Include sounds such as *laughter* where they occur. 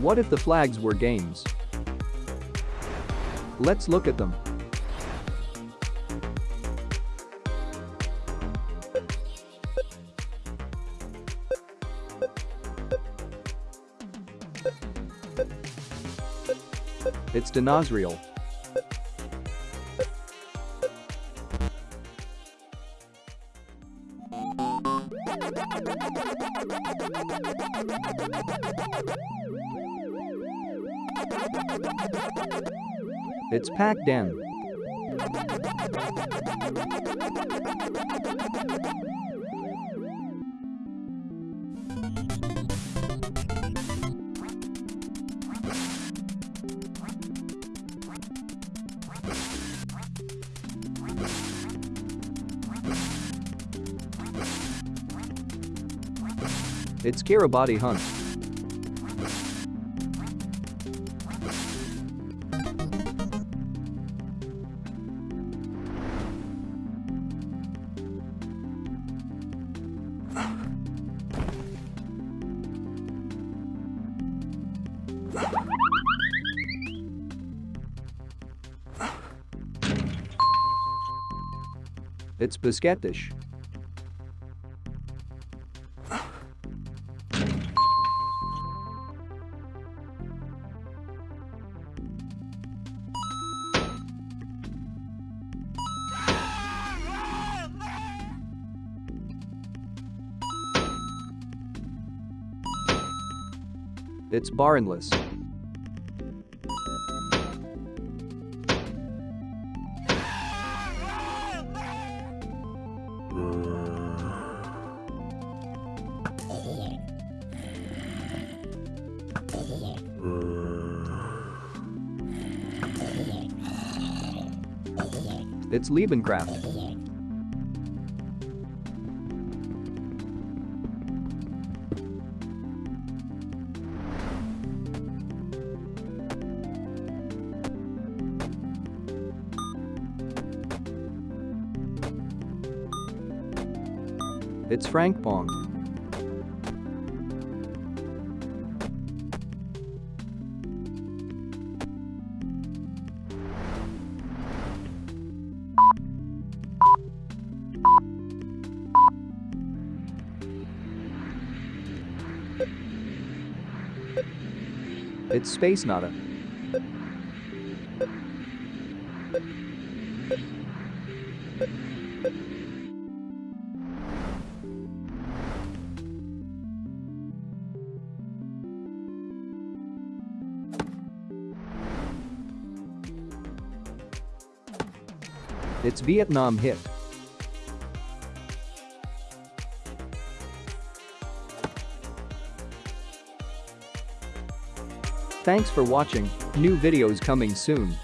What if the flags were games? Let's look at them. It's Dinozreal. *laughs* It's Pac-Dan. It's Kiribati Hunt. It's Biscatish. It's Barnless. It's Liebencraft. It's Frank Bong. It's Space Nada. It's Vietnam hit. Thanks for watching, new videos coming soon.